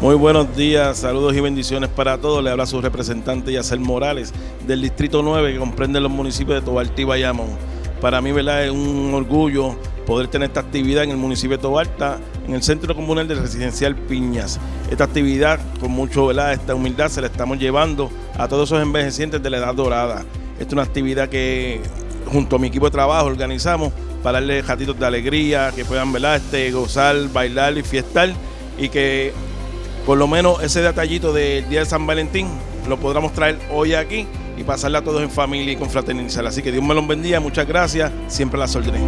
Muy buenos días, saludos y bendiciones para todos. Le habla su representante Yacer Morales del Distrito 9 que comprende los municipios de Tobalta y Bayamón. Para mí, ¿verdad? Es un orgullo poder tener esta actividad en el municipio de Tobalta, en el Centro Comunal de Residencial Piñas. Esta actividad, con mucho, ¿verdad? Esta humildad se la estamos llevando a todos esos envejecientes de la edad dorada. Esta es una actividad que junto a mi equipo de trabajo organizamos para darle ratitos de alegría, que puedan ¿verdad? Este, gozar, bailar y fiestar y que por lo menos ese detallito del día de San Valentín lo podamos traer hoy aquí y pasarla a todos en familia y con fraternizar. Así que Dios me los bendiga, muchas gracias, siempre la soldaré.